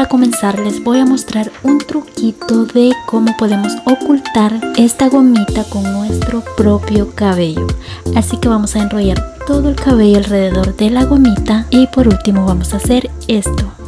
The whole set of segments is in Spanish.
Para comenzar les voy a mostrar un truquito de cómo podemos ocultar esta gomita con nuestro propio cabello. Así que vamos a enrollar todo el cabello alrededor de la gomita y por último vamos a hacer esto.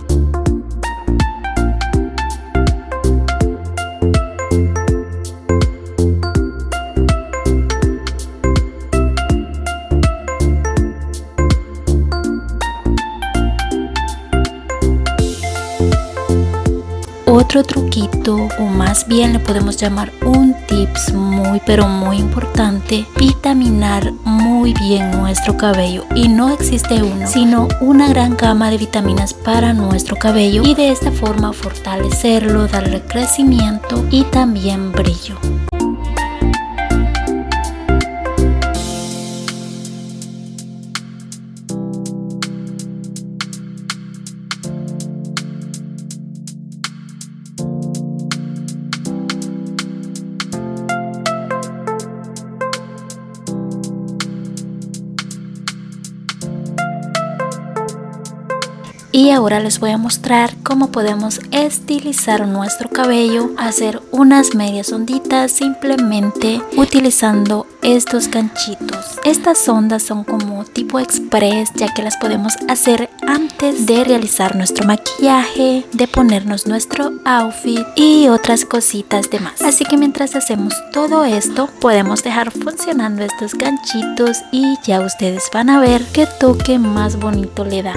Otro truquito o más bien le podemos llamar un tips muy pero muy importante, vitaminar muy bien nuestro cabello y no existe uno, sino una gran gama de vitaminas para nuestro cabello y de esta forma fortalecerlo, darle crecimiento y también brillo. Y ahora les voy a mostrar cómo podemos estilizar nuestro cabello hacer unas medias onditas simplemente utilizando estos ganchitos. Estas ondas son como tipo express ya que las podemos hacer antes de realizar nuestro maquillaje de ponernos nuestro outfit y otras cositas demás así que mientras hacemos todo esto podemos dejar funcionando estos ganchitos y ya ustedes van a ver qué toque más bonito le da